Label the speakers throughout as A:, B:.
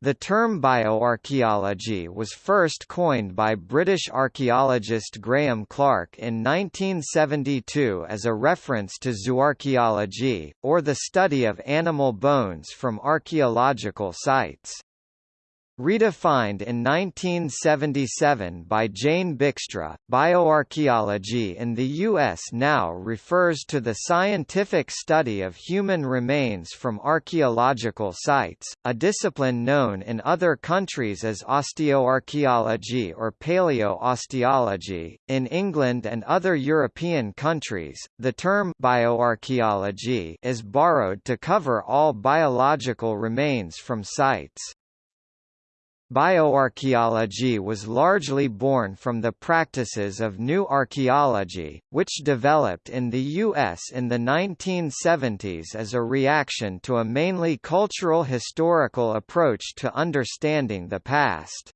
A: The term bioarchaeology was first coined by British archaeologist Grahame Clark in 1972 as a reference to zooarchaeology, or the study of animal bones from archaeological sites. Redefined in 1977 by Jane Buikstra, bioarchaeology in the U.S. now refers to the scientific study of human remains from archaeological sites, a discipline known in other countries as osteoarchaeology or paleosteology. In England and other European countries, the term bioarchaeology is borrowed to cover all biological remains from sites. Bioarchaeology was largely born from the practices of new archaeology, which developed in the U.S. in the 1970s as a reaction to a mainly cultural historical approach to understanding the past.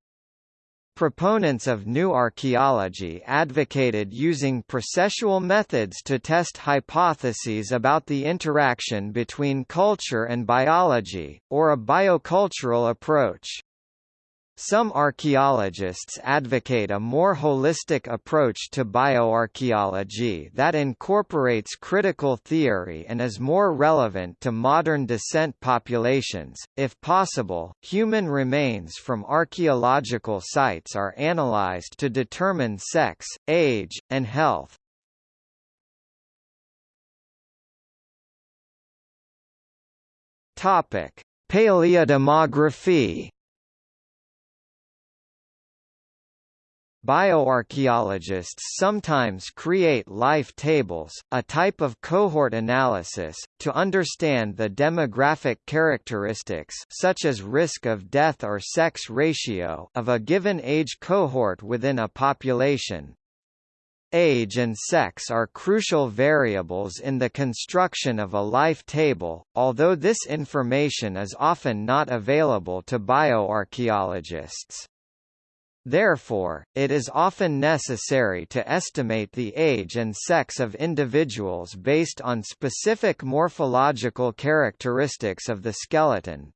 A: Proponents of new archaeology advocated using processual methods to test hypotheses about the interaction between culture and biology, or a biocultural approach. Some archaeologists advocate a more holistic approach to bioarchaeology that incorporates critical theory and is more relevant to modern descent populations. If possible, human remains from archaeological sites are analyzed to determine sex, age, and health. Topic: Paleodemography Bioarchaeologists sometimes create life tables, a type of cohort analysis, to understand the demographic characteristics such as risk of death or sex ratio of a given age cohort within a population. Age and sex are crucial variables in the construction of a life table, although this information is often not available to bioarchaeologists. Therefore, it is often necessary to estimate the age and sex of individuals based on specific morphological characteristics of the skeleton.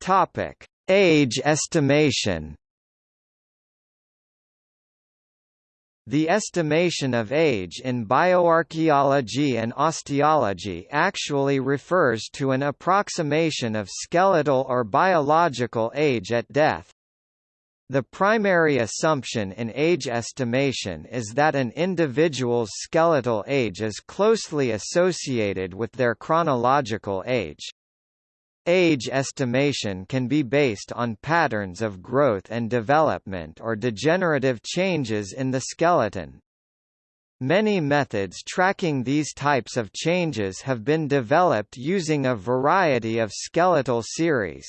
A: Topic: Age estimation. The estimation of age in bioarchaeology and osteology actually refers to an approximation of skeletal or biological age at death. The primary assumption in age estimation is that an individual's skeletal age is closely associated with their chronological age. Age estimation can be based on patterns of growth and development or degenerative changes in the skeleton. Many methods tracking these types of changes have been developed using a variety of skeletal series.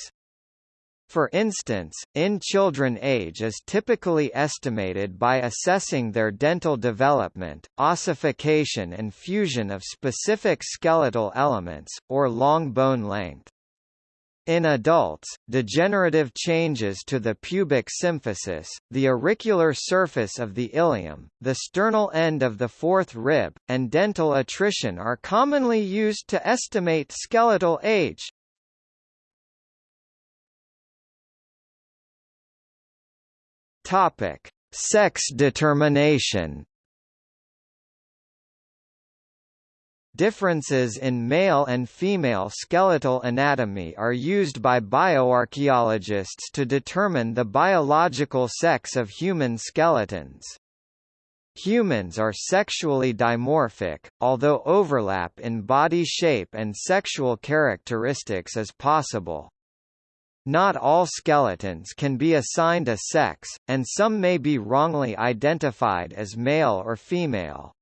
A: For instance, in children age is typically estimated by assessing their dental development, ossification and fusion of specific skeletal elements, or long bone length. In adults, degenerative changes to the pubic symphysis, the auricular surface of the ilium, the sternal end of the fourth rib, and dental attrition are commonly used to estimate skeletal age. Topic: Sex determination. Differences in male and female skeletal anatomy are used by bioarchaeologists to determine the biological sex of human skeletons. Humans are sexually dimorphic, although overlap in body shape and sexual characteristics is possible. Not all skeletons can be assigned a sex, and some may be wrongly identified as male or female.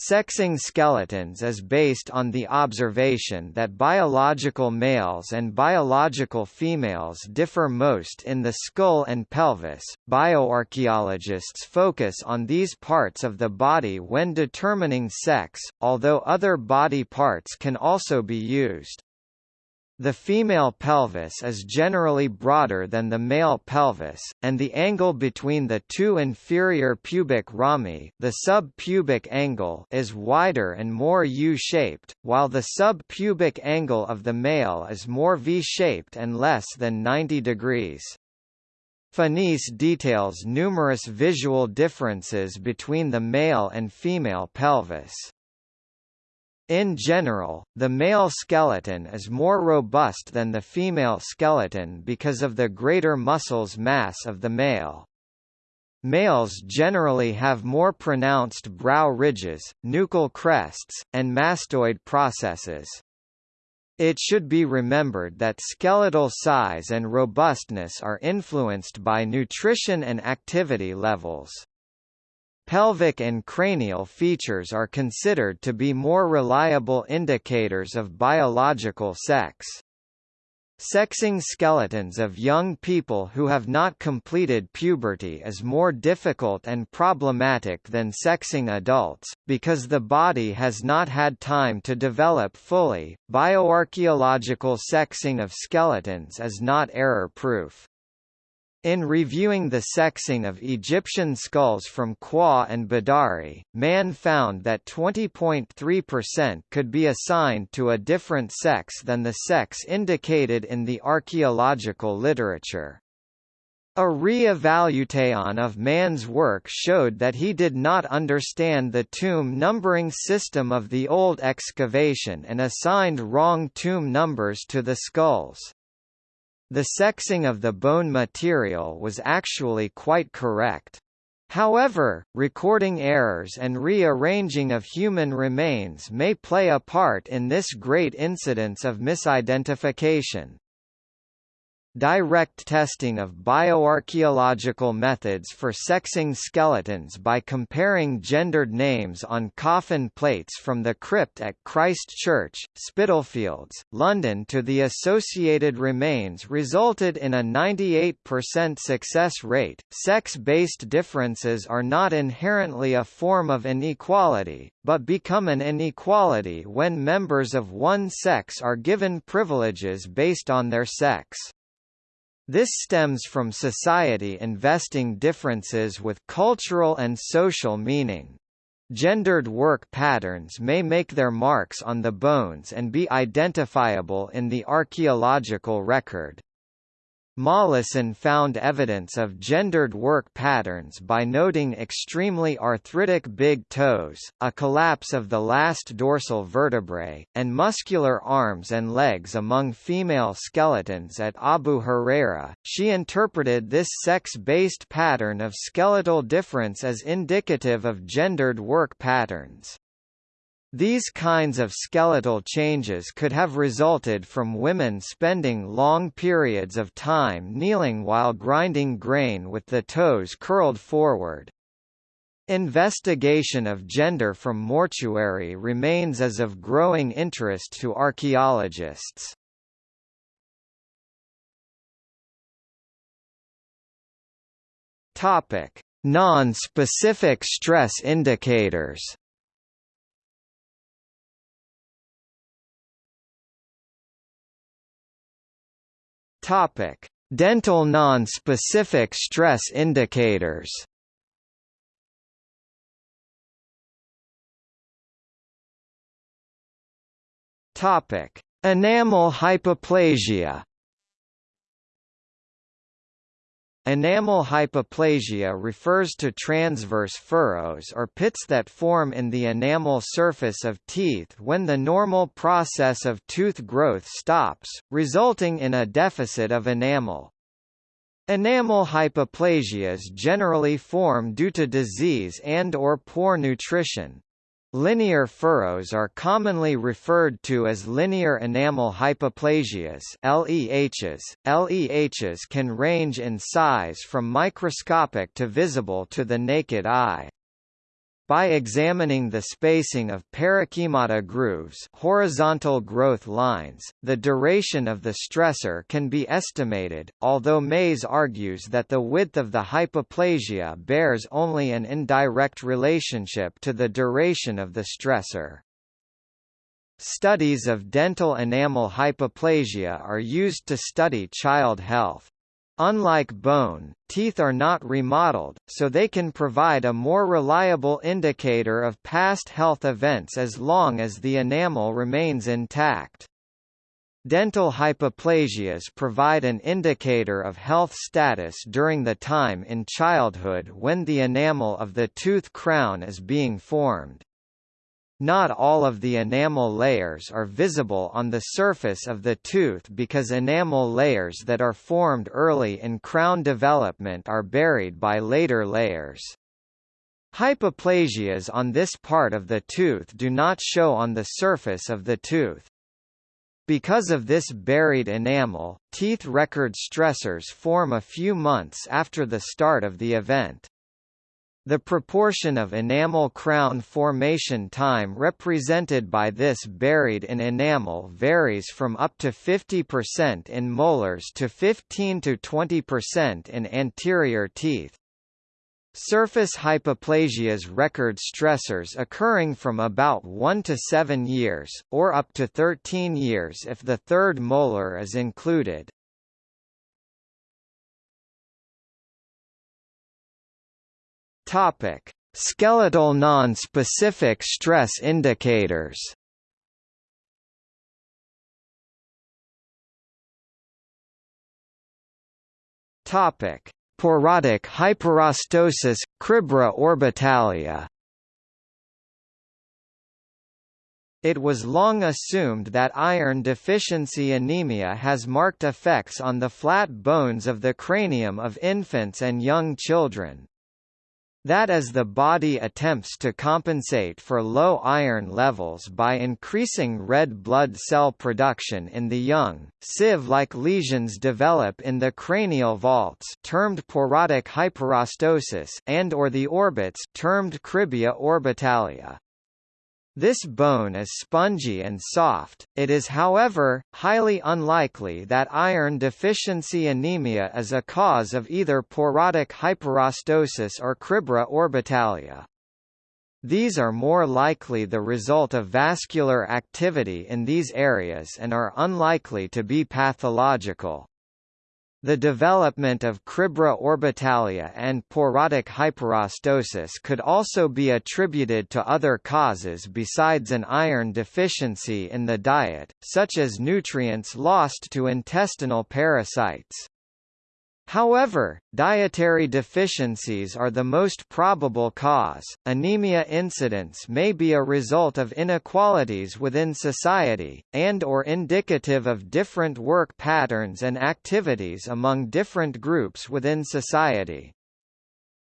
A: Sexing skeletons is based on the observation that biological males and biological females differ most in the skull and pelvis. Bioarchaeologists focus on these parts of the body when determining sex, although other body parts can also be used. The female pelvis is generally broader than the male pelvis, and the angle between the two inferior pubic rami the sub-pubic angle is wider and more U-shaped, while the sub-pubic angle of the male is more V-shaped and less than 90 degrees. Phenice details numerous visual differences between the male and female pelvis. In general, the male skeleton is more robust than the female skeleton because of the greater muscles mass of the male. Males generally have more pronounced brow ridges, nuchal crests, and mastoid processes. It should be remembered that skeletal size and robustness are influenced by nutrition and activity levels. Pelvic and cranial features are considered to be more reliable indicators of biological sex. Sexing skeletons of young people who have not completed puberty is more difficult and problematic than sexing adults, because the body has not had time to develop fully. Bioarchaeological sexing of skeletons is not error proof. In reviewing the sexing of Egyptian skulls from Qau and Badari, Mann found that 20.3% could be assigned to a different sex than the sex indicated in the archaeological literature. A re-evaluation of Mann's work showed that he did not understand the tomb numbering system of the old excavation and assigned wrong tomb numbers to the skulls. The sexing of the bone material was actually quite correct. However, recording errors and rearranging of human remains may play a part in this great incidence of misidentification. Direct testing of bioarchaeological methods for sexing skeletons by comparing gendered names on coffin plates from the crypt at Christ Church, Spitalfields, London to the associated remains resulted in a 98% success rate. Sex-based differences are not inherently a form of inequality, but become an inequality when members of one sex are given privileges based on their sex. This stems from society investing differences with cultural and social meaning. Gendered work patterns may make their marks on the bones and be identifiable in the archaeological record. Molleson found evidence of gendered work patterns by noting extremely arthritic big toes, a collapse of the last dorsal vertebrae, and muscular arms and legs among female skeletons at Abu Hureyra. She interpreted this sex-based pattern of skeletal difference as indicative of gendered work patterns. These kinds of skeletal changes could have resulted from women spending long periods of time kneeling while grinding grain with the toes curled forward. Investigation of gender from mortuary remains as of growing interest to archaeologists. Non-specific stress indicators. Topic: Dental non-specific stress indicators. Topic: Enamel hypoplasia. Enamel hypoplasia refers to transverse furrows or pits that form in the enamel surface of teeth when the normal process of tooth growth stops, resulting in a deficit of enamel. Enamel hypoplasias generally form due to disease and or poor nutrition. Linear furrows are commonly referred to as linear enamel hypoplasias LEHs. LEHs can range in size from microscopic to visible to the naked eye. By examining the spacing of perikymata grooves horizontal growth lines, the duration of the stressor can be estimated, although Mays argues that the width of the hypoplasia bears only an indirect relationship to the duration of the stressor. Studies of dental enamel hypoplasia are used to study child health. Unlike bone, teeth are not remodeled, so they can provide a more reliable indicator of past health events as long as the enamel remains intact. Dental hypoplasias provide an indicator of health status during the time in childhood when the enamel of the tooth crown is being formed. Not all of the enamel layers are visible on the surface of the tooth because enamel layers that are formed early in crown development are buried by later layers. Hypoplasias on this part of the tooth do not show on the surface of the tooth. Because of this buried enamel, teeth record stressors form a few months after the start of the event. The proportion of enamel crown formation time represented by this buried in enamel varies from up to 50% in molars to 15 to 20% in anterior teeth. Surface hypoplasias record stressors occurring from about 1 to 7 years, or up to 13 years if the third molar is included. Topic: Skeletal non-specific stress indicators. Topic: Porotic hyperostosis, cribra orbitalia. It was long assumed that iron deficiency anemia has marked effects on the flat bones of the cranium of infants and young children. That as the body attempts to compensate for low iron levels by increasing red blood cell production in the young, sieve-like lesions develop in the cranial vaults termed porotic hyperostosis and or the orbits termed cribra orbitalia. This bone is spongy and soft, it is however, highly unlikely that iron deficiency anemia is a cause of either porotic hyperostosis or cribra orbitalia. These are more likely the result of vascular activity in these areas and are unlikely to be pathological. The development of cribra orbitalia and porotic hyperostosis could also be attributed to other causes besides an iron deficiency in the diet, such as nutrients lost to intestinal parasites. However, dietary deficiencies are the most probable cause. Anemia incidence may be a result of inequalities within society, and or indicative of different work patterns and activities among different groups within society.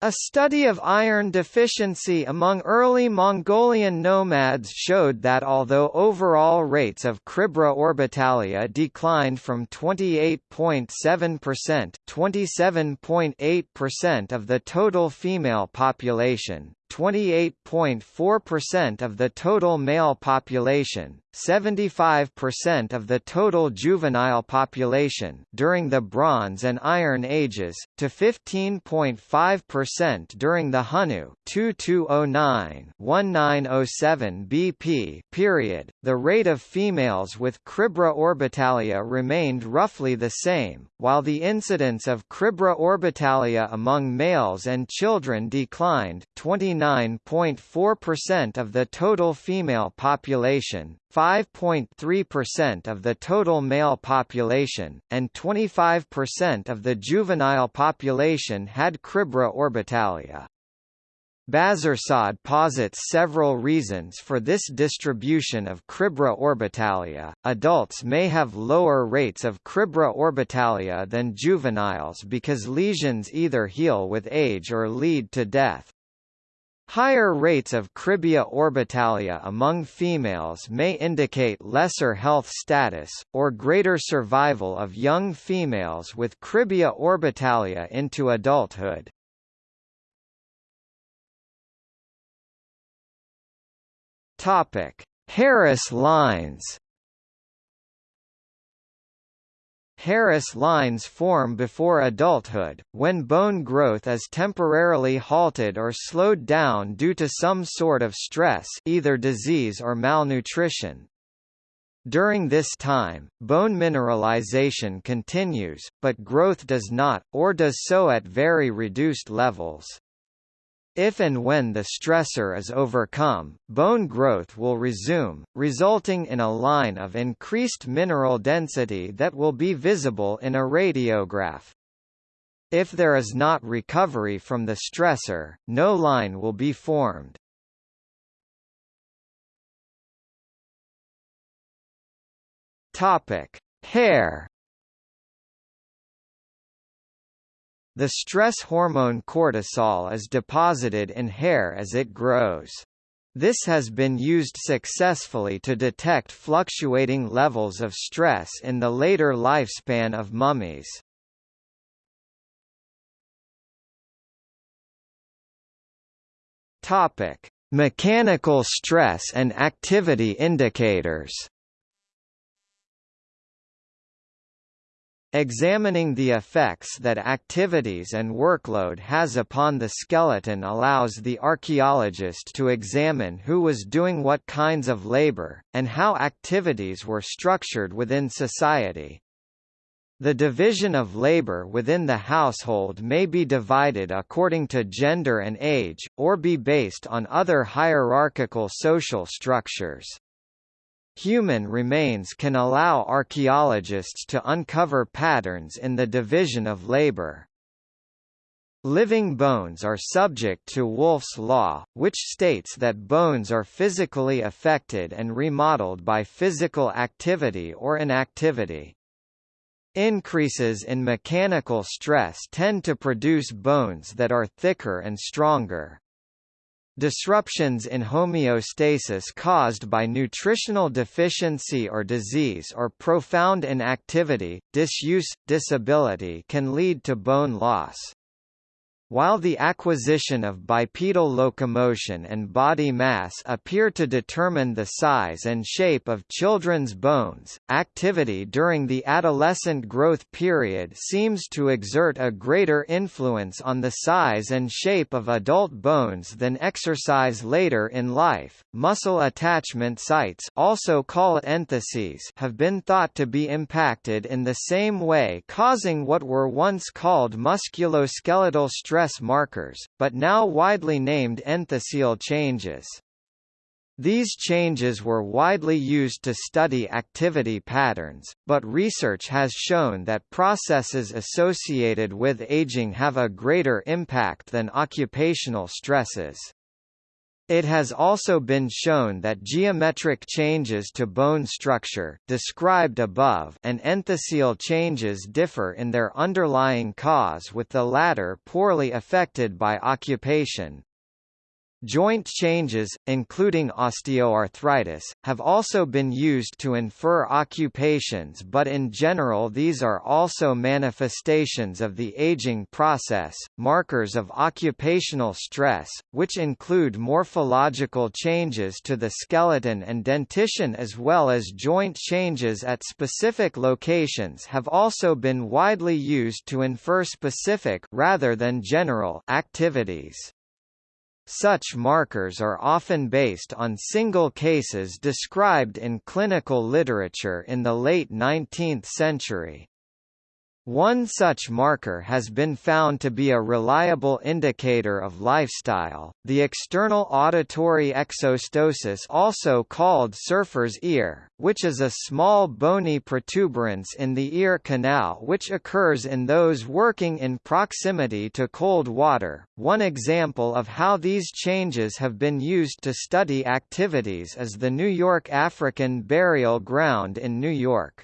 A: A study of iron deficiency among early Mongolian nomads showed that although overall rates of Cribra orbitalia declined from 28.7% 27.8% of the total female population, 28.4% of the total male population, 75% of the total juvenile population during the Bronze and Iron Ages, to 15.5% during the Hunnu 2209-1907 BP period. The rate of females with Cribra orbitalia remained roughly the same, while the incidence of Cribra orbitalia among males and children declined 29.4% of the total female population, 5.3% of the total male population, and 25% of the juvenile population had Cribra orbitalia. Bazarsad posits several reasons for this distribution of Cribra orbitalia. Adults may have lower rates of Cribra orbitalia than juveniles because lesions either heal with age or lead to death. Higher rates of cribra orbitalia among females may indicate lesser health status, or greater survival of young females with cribra orbitalia into adulthood. Harris lines Harris lines form before adulthood, when bone growth is temporarily halted or slowed down due to some sort of stress either disease or malnutrition. During this time, bone mineralization continues, but growth does not, or does so at very reduced levels. If and when the stressor is overcome, bone growth will resume, resulting in a line of increased mineral density that will be visible in a radiograph. If there is not recovery from the stressor, no line will be formed. Topic: Hair The stress hormone cortisol is deposited in hair as it grows. This has been used successfully to detect fluctuating levels of stress in the later lifespan of mummies. Topic: Mechanical stress and activity indicators. Examining the effects that activities and workload has upon the skeleton allows the archaeologist to examine who was doing what kinds of labor, and how activities were structured within society. The division of labor within the household may be divided according to gender and age, or be based on other hierarchical social structures. Human remains can allow archaeologists to uncover patterns in the division of labor. Living bones are subject to Wolff's law, which states that bones are physically affected and remodeled by physical activity or inactivity. Increases in mechanical stress tend to produce bones that are thicker and stronger. Disruptions in homeostasis caused by nutritional deficiency or disease or profound inactivity, disuse, disability can lead to bone loss. While the acquisition of bipedal locomotion and body mass appear to determine the size and shape of children's bones, activity during the adolescent growth period seems to exert a greater influence on the size and shape of adult bones than exercise later in life. Muscle attachment sites, also called entheses, have been thought to be impacted in the same way, causing what were once called musculoskeletal stress stress markers, but now widely named enthesial changes. These changes were widely used to study activity patterns, but research has shown that processes associated with aging have a greater impact than occupational stresses. It has also been shown that geometric changes to bone structure described above and enthesial changes differ in their underlying cause with the latter poorly affected by occupation. Joint changes, including osteoarthritis, have also been used to infer occupations but in general these are also manifestations of the aging process. Markers of occupational stress, which include morphological changes to the skeleton and dentition as well as joint changes at specific locations have also been widely used to infer specific rather than general activities. Such markers are often based on single cases described in clinical literature in the late 19th century. One such marker has been found to be a reliable indicator of lifestyle, the external auditory exostosis also called surfer's ear, which is a small bony protuberance in the ear canal which occurs in those working in proximity to cold water. One example of how these changes have been used to study activities is the New York African Burial Ground in New York.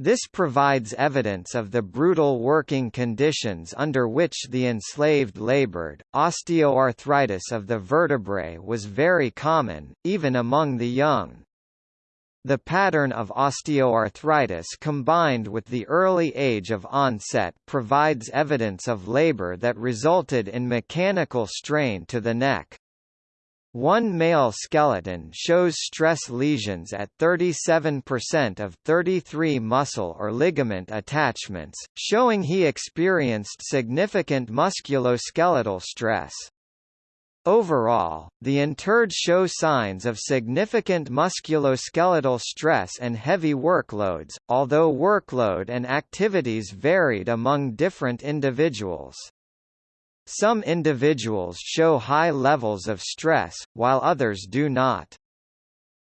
A: This provides evidence of the brutal working conditions under which the enslaved labored. Osteoarthritis of the vertebrae was very common, even among the young. The pattern of osteoarthritis combined with the early age of onset provides evidence of labor that resulted in mechanical strain to the neck. One male skeleton shows stress lesions at 37% of 33 muscle or ligament attachments, showing he experienced significant musculoskeletal stress. Overall, the interred show signs of significant musculoskeletal stress and heavy workloads, although workload and activities varied among different individuals. Some individuals show high levels of stress, while others do not.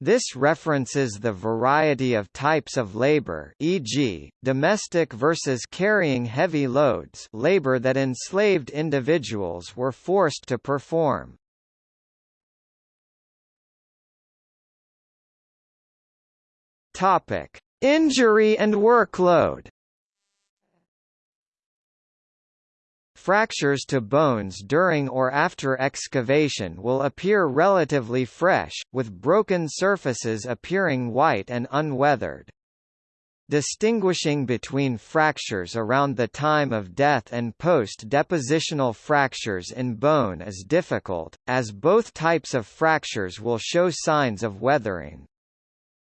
A: This references the variety of types of labor e.g., domestic versus carrying heavy loads labor that enslaved individuals were forced to perform. Injury and workload Fractures to bones during or after excavation will appear relatively fresh, with broken surfaces appearing white and unweathered. Distinguishing between fractures around the time of death and post-depositional fractures in bone is difficult, as both types of fractures will show signs of weathering.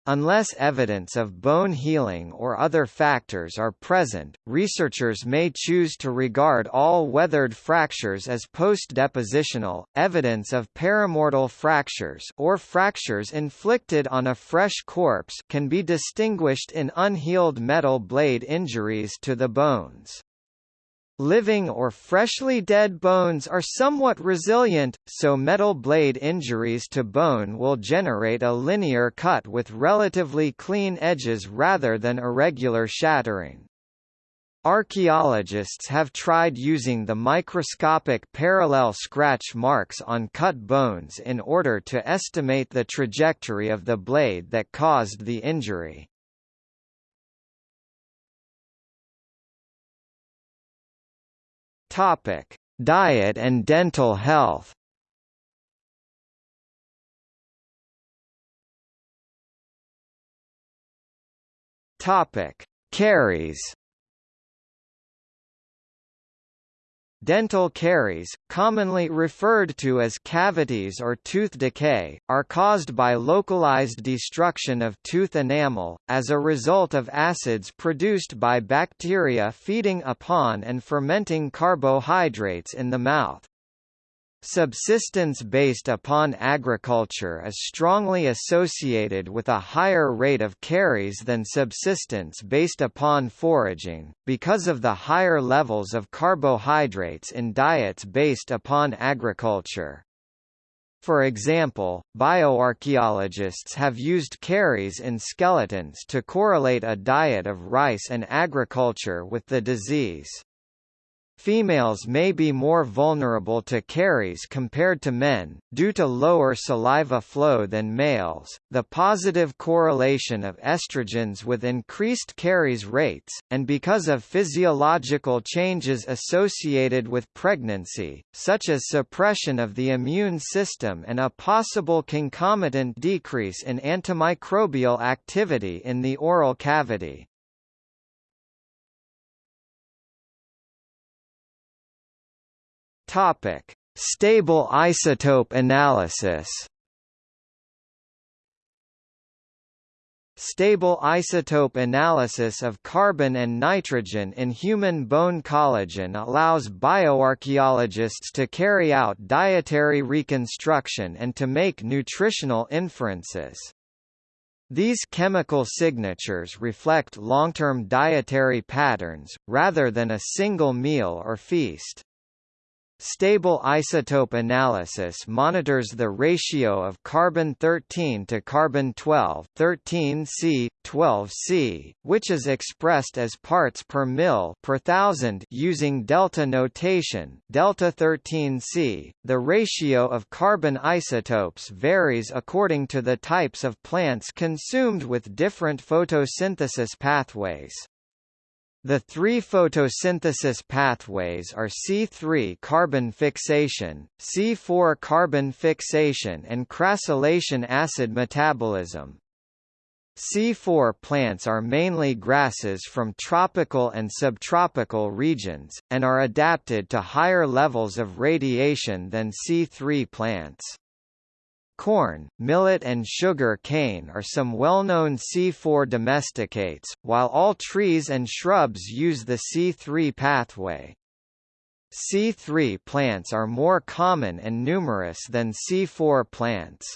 A: Unless evidence of bone healing or other factors are present, researchers may choose to regard all weathered fractures as post-depositional. Evidence of perimortal fractures or fractures inflicted on a fresh corpse can be distinguished in unhealed metal blade injuries to the bones. Living or freshly dead bones are somewhat resilient, so metal blade injuries to bone will generate a linear cut with relatively clean edges rather than irregular shattering. Archaeologists have tried using the microscopic parallel scratch marks on cut bones in order to estimate the trajectory of the blade that caused the injury. Topic: Diet and dental health. Topic: Caries. Dental caries, commonly referred to as cavities or tooth decay, are caused by localized destruction of tooth enamel, as a result of acids produced by bacteria feeding upon and fermenting carbohydrates in the mouth. Subsistence based upon agriculture is strongly associated with a higher rate of caries than subsistence based upon foraging, because of the higher levels of carbohydrates in diets based upon agriculture. For example, bioarchaeologists have used caries in skeletons to correlate a diet of rice and agriculture with the disease. Females may be more vulnerable to caries compared to men, due to lower saliva flow than males. The positive correlation of estrogens with increased caries rates, and because of physiological changes associated with pregnancy, such as suppression of the immune system and a possible concomitant decrease in antimicrobial activity in the oral cavity. Topic: Stable isotope analysis. Stable isotope analysis of carbon and nitrogen in human bone collagen allows bioarchaeologists to carry out dietary reconstruction and to make nutritional inferences. These chemical signatures reflect long-term dietary patterns, rather than a single meal or feast. Stable isotope analysis monitors the ratio of carbon-13 to carbon-12 13C, 12C, which is expressed as parts per mil per thousand using delta notation delta 13C. The ratio of carbon isotopes varies according to the types of plants consumed with different photosynthesis pathways. The three photosynthesis pathways are C3 carbon fixation, C4 carbon fixation and crassulacean acid metabolism. C4 plants are mainly grasses from tropical and subtropical regions, and are adapted to higher levels of radiation than C3 plants. Corn, millet and sugar cane are some well-known C4 domesticates, while all trees and shrubs use the C3 pathway. C3 plants are more common and numerous than C4 plants.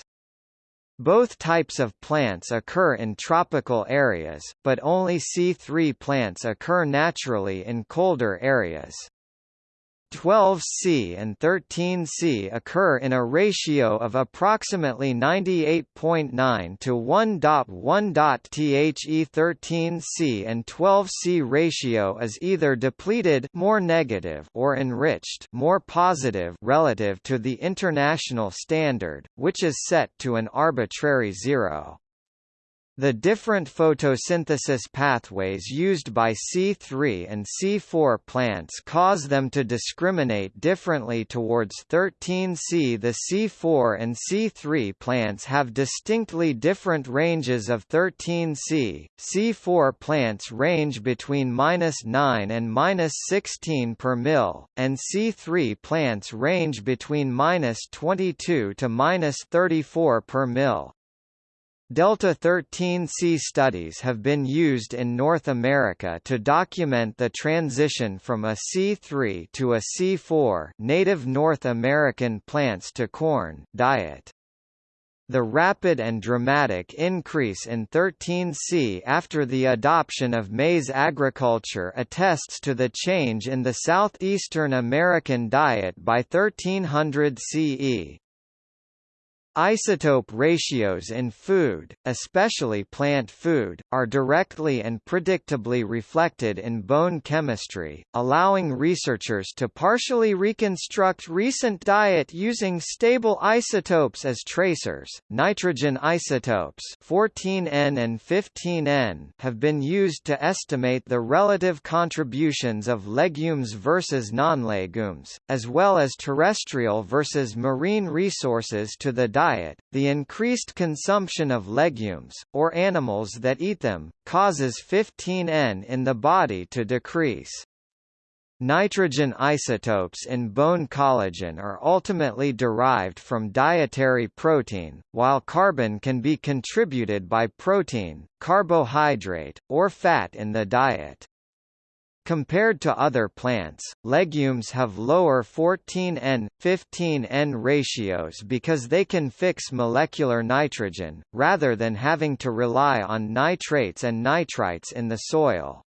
A: Both types of plants occur in tropical areas, but only C3 plants occur naturally in colder areas. 12C and 13C occur in a ratio of approximately 98.9 to 1.1. The 13C and 12C ratio is either depleted more negative or enriched more positive relative to the international standard, which is set to an arbitrary zero. The different photosynthesis pathways used by C3 and C4 plants cause them to discriminate differently towards 13C. The C4 and C3 plants have distinctly different ranges of 13C. C4 plants range between minus 9 and minus 16 per mil, and C3 plants range between minus 22 to minus 34 per mil. Delta 13C studies have been used in North America to document the transition from a C3 to a C4 native North American plants to corn diet. The rapid and dramatic increase in 13C after the adoption of maize agriculture attests to the change in the southeastern American diet by 1300 CE. Isotope ratios in food, especially plant food, are directly and predictably reflected in bone chemistry, allowing researchers to partially reconstruct recent diet using stable isotopes as tracers. Nitrogen isotopes 14N and 15N have been used to estimate the relative contributions of legumes versus non-legumes, as well as terrestrial versus marine resources to the diet diet, the increased consumption of legumes, or animals that eat them, causes 15N in the body to decrease. Nitrogen isotopes in bone collagen are ultimately derived from dietary protein, while carbon can be contributed by protein, carbohydrate, or fat in the diet. Compared to other plants, legumes have lower 14N, 15N ratios because they can fix molecular nitrogen, rather than having to rely on nitrates and nitrites in the soil.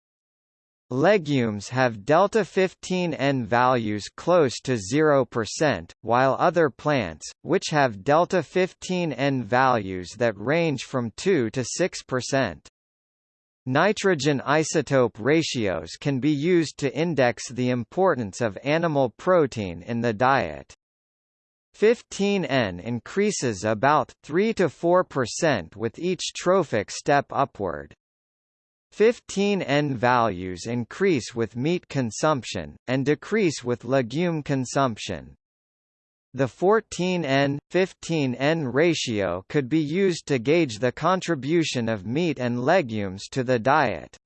A: Legumes have delta 15N values close to 0%, while other plants, which have delta 15N values that range from 2 to 6%. Nitrogen isotope ratios can be used to index the importance of animal protein in the diet. 15N increases about 3 to 4% with each trophic step upward. 15N values increase with meat consumption, and decrease with legume consumption. The 14N, 15N ratio could be used to gauge the contribution of meat and legumes to the diet.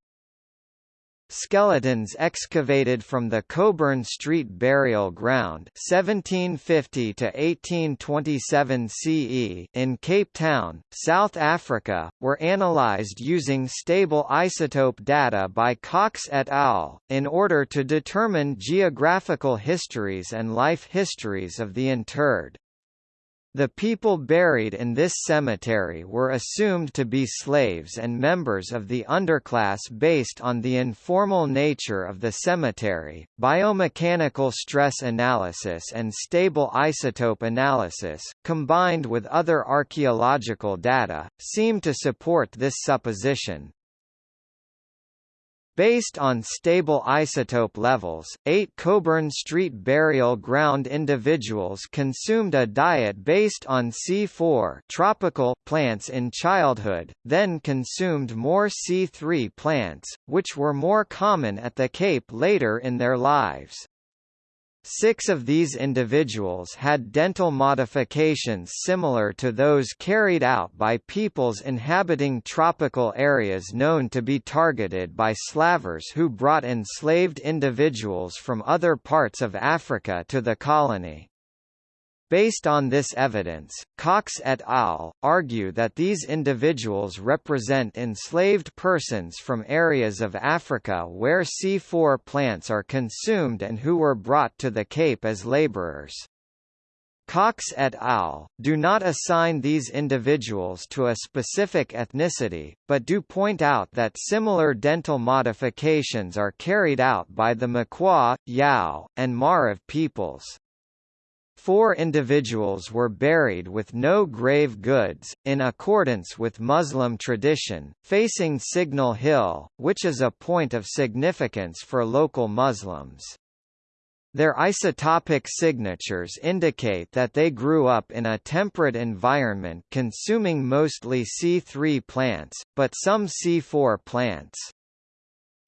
A: Skeletons excavated from the Cobern Street Burial Ground 1750 to 1827 CE in Cape Town, South Africa, were analyzed using stable isotope data by Cox et al. in order to determine geographical histories and life histories of the interred. The people buried in this cemetery were assumed to be slaves and members of the underclass based on the informal nature of the cemetery. Biomechanical stress analysis and stable isotope analysis, combined with other archaeological data, seem to support this supposition. Based on stable isotope levels, eight Cobern Street burial ground individuals consumed a diet based on C4 tropical plants in childhood, then consumed more C3 plants, which were more common at the Cape later in their lives. Six of these individuals had dental modifications similar to those carried out by peoples inhabiting tropical areas known to be targeted by slavers who brought enslaved individuals from other parts of Africa to the colony. Based on this evidence, Cox et al. argue that these individuals represent enslaved persons from areas of Africa where C4 plants are consumed and who were brought to the Cape as laborers. Cox et al. do not assign these individuals to a specific ethnicity, but do point out that similar dental modifications are carried out by the Makua, Yao, and Marav peoples. Four individuals were buried with no grave goods, in accordance with Muslim tradition, facing Signal Hill, which is a point of significance for local Muslims. Their isotopic signatures indicate that they grew up in a temperate environment consuming mostly C3 plants, but some C4 plants.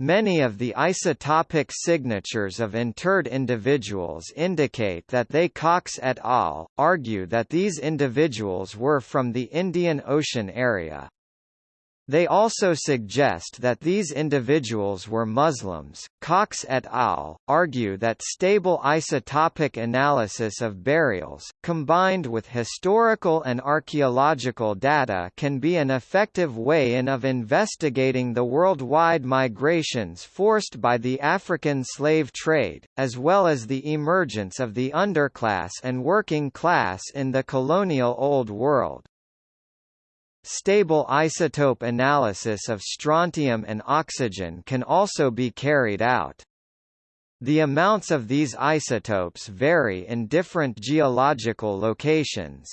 A: Many of the isotopic signatures of interred individuals indicate that they Cox et al. argue that these individuals were from the Indian Ocean area. They also suggest that these individuals were Muslims. Cox et al. argue that stable isotopic analysis of burials, combined with historical and archaeological data, can be an effective way in of investigating the worldwide migrations forced by the African slave trade, as well as the emergence of the underclass and working class in the colonial Old World. Stable isotope analysis of strontium and oxygen can also be carried out. The amounts of these isotopes vary in different geological locations.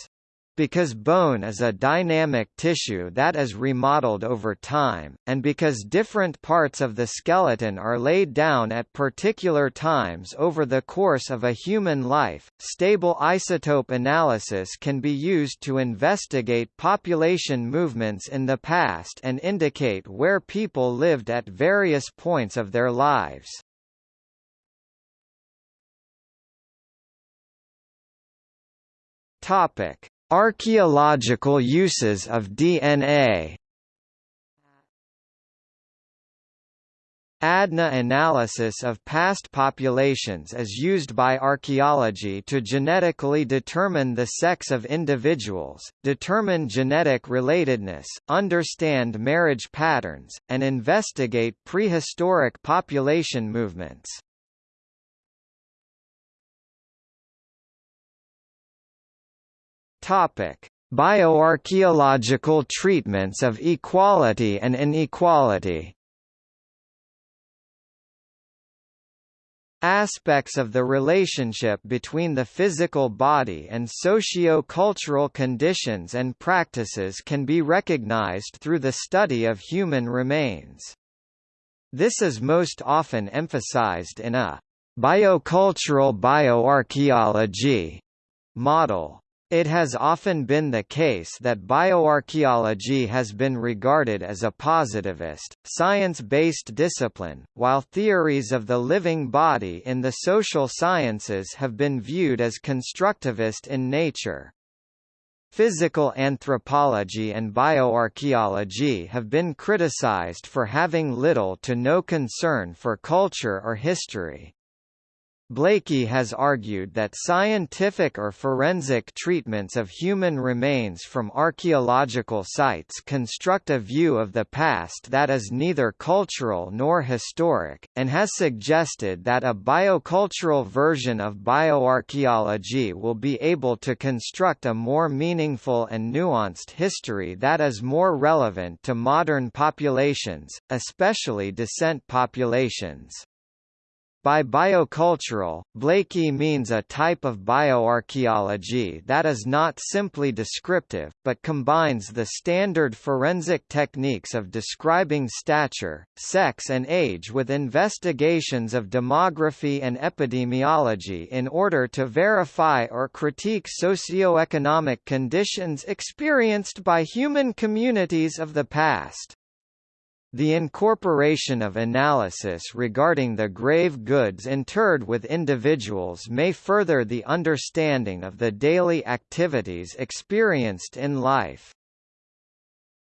A: Because bone is a dynamic tissue that is remodeled over time, and because different parts of the skeleton are laid down at particular times over the course of a human life, stable isotope analysis can be used to investigate population movements in the past and indicate where people lived at various points of their lives. Topic Archaeological uses of DNA ADNA analysis of past populations is used by archaeology to genetically determine the sex of individuals, determine genetic relatedness, understand marriage patterns, and investigate prehistoric population movements. Topic: Bioarchaeological treatments of equality and inequality. Aspects of the relationship between the physical body and socio-cultural conditions and practices can be recognized through the study of human remains. This is most often emphasized in a biocultural bioarchaeology model. It has often been the case that bioarchaeology has been regarded as a positivist, science-based discipline, while theories of the living body in the social sciences have been viewed as constructivist in nature. Physical anthropology and bioarchaeology have been criticized for having little to no concern for culture or history. Blakey has argued that scientific or forensic treatments of human remains from archaeological sites construct a view of the past that is neither cultural nor historic, and has suggested that a biocultural version of bioarchaeology will be able to construct a more meaningful and nuanced history that is more relevant to modern populations, especially descent populations. By biocultural, Blakey means a type of bioarchaeology that is not simply descriptive, but combines the standard forensic techniques of describing stature, sex and age with investigations of demography and epidemiology in order to verify or critique socioeconomic conditions experienced by human communities of the past. The incorporation of analysis regarding the grave goods interred with individuals may further the understanding of the daily activities experienced in life.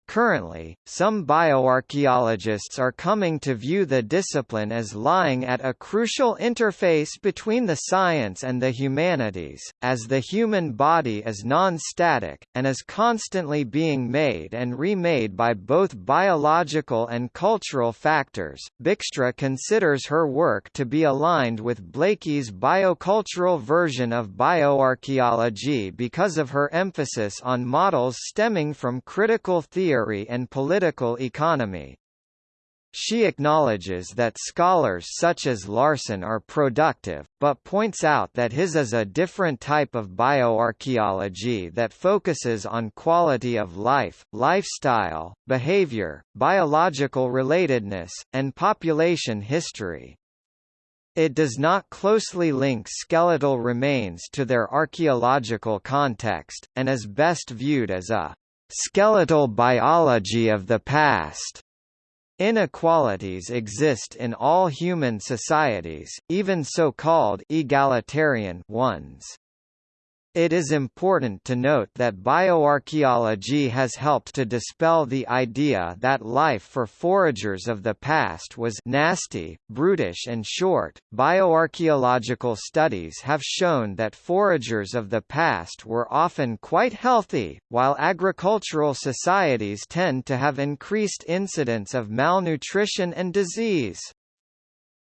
A: Currently, some bioarchaeologists are coming to view the discipline as lying at a crucial interface between the science and the humanities, as the human body is non-static, and is constantly being made and remade by both biological and cultural factors. Buikstra considers her work to be aligned with Blakey's biocultural version of bioarchaeology because of her emphasis on models stemming from critical theory theory and political economy. She acknowledges that scholars such as Larsen are productive, but points out that his is a different type of bioarchaeology that focuses on quality of life, lifestyle, behavior, biological relatedness, and population history. It does not closely link skeletal remains to their archaeological context, and is best viewed as a skeletal biology of the past. Inequalities exist in all human societies, even so-called egalitarian ones. It is important to note that bioarchaeology has helped to dispel the idea that life for foragers of the past was nasty, brutish and short. Bioarchaeological studies have shown that foragers of the past were often quite healthy, while agricultural societies tend to have increased incidence of malnutrition and disease.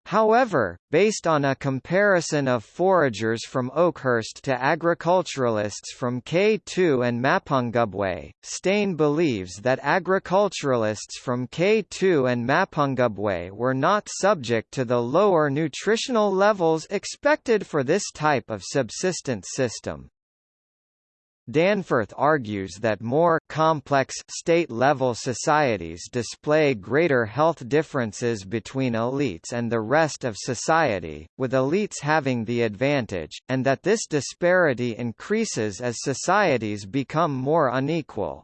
A: However, based on a comparison of foragers from Oakhurst to agriculturalists from K2 and Mapungubwe, Steyn believes that agriculturalists from K2 and Mapungubwe were not subject to the lower nutritional levels expected for this type of subsistence system. Danforth argues that more complex state-level societies display greater health differences between elites and the rest of society, with elites having the advantage, and that this disparity increases as societies become more unequal.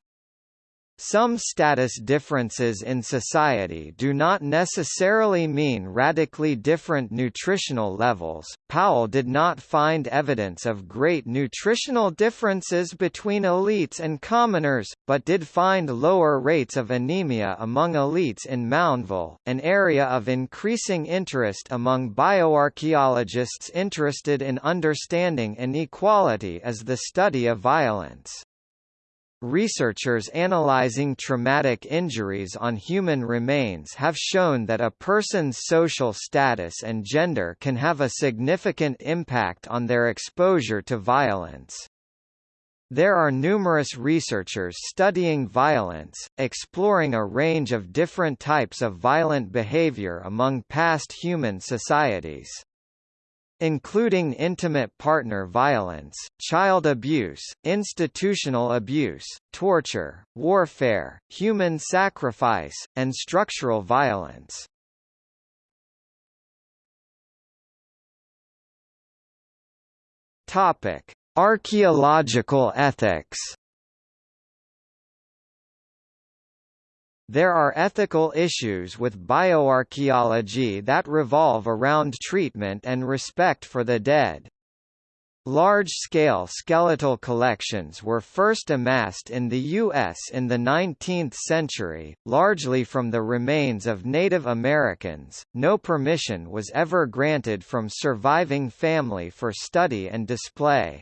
A: Some status differences in society do not necessarily mean radically different nutritional levels. Powell did not find evidence of great nutritional differences between elites and commoners, but did find lower rates of anemia among elites in Moundville, an area of increasing interest among bioarchaeologists interested in understanding inequality as the study of violence. Researchers analyzing traumatic injuries on human remains have shown that a person's social status and gender can have a significant impact on their exposure to violence. There are numerous researchers studying violence, exploring a range of different types of violent behavior among past human societies including intimate partner violence, child abuse, institutional abuse, torture, warfare, human sacrifice, and structural violence. Topic: Archaeological ethics There are ethical issues with bioarchaeology that revolve around treatment and respect for the dead. Large-scale skeletal collections were first amassed in the U.S. in the 19th century, largely from the remains of Native Americans. No permission was ever granted from surviving family for study and display.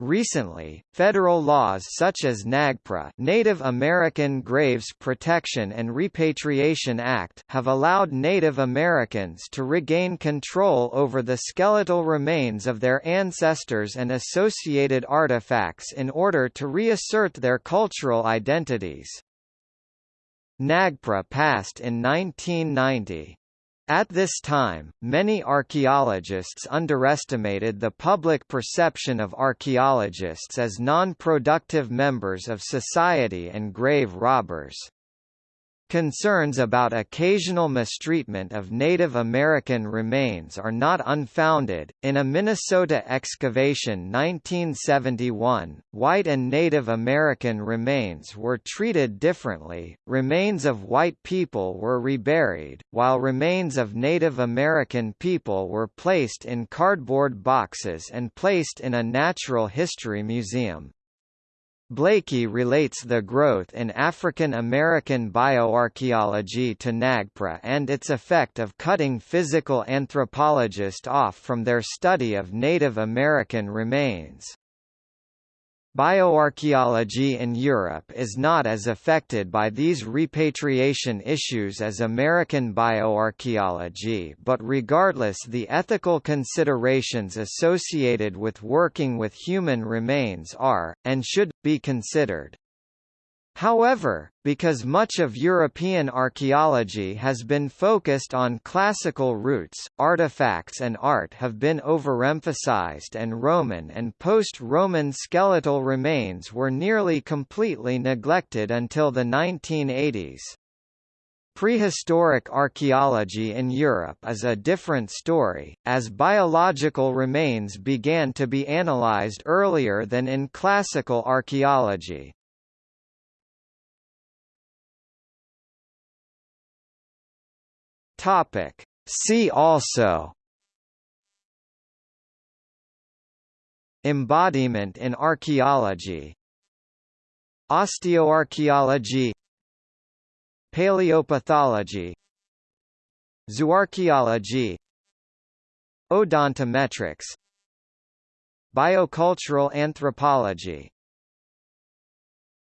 A: Recently, federal laws such as NAGPRA Native American Graves Protection and Repatriation Act have allowed Native Americans to regain control over the skeletal remains of their ancestors and associated artifacts in order to reassert their cultural identities. NAGPRA passed in 1990. At this time, many archaeologists underestimated the public perception of archaeologists as non-productive members of society and grave robbers. Concerns about occasional mistreatment of Native American remains are not unfounded. In a Minnesota excavation 1971, white and Native American remains were treated differently. Remains of white people were reburied, while remains of Native American people were placed in cardboard boxes and placed in a natural history museum. Blakey relates the growth in African American bioarchaeology to NAGPRA and its effect of cutting physical anthropologists off from their study of Native American remains. Bioarchaeology in Europe is not as affected by these repatriation issues as American bioarchaeology but regardless the ethical considerations associated with working with human remains are, and should, be considered. However, because much of European archaeology has been focused on classical roots, artifacts and art have been overemphasized and Roman and post-Roman skeletal remains were nearly completely neglected until the 1980s. Prehistoric archaeology in Europe is a different story, as biological remains began to be analyzed earlier than in classical archaeology. Topic. See also. Embodiment in archaeology. Osteoarchaeology. Paleopathology. Zooarchaeology. Odontometrics. Biocultural anthropology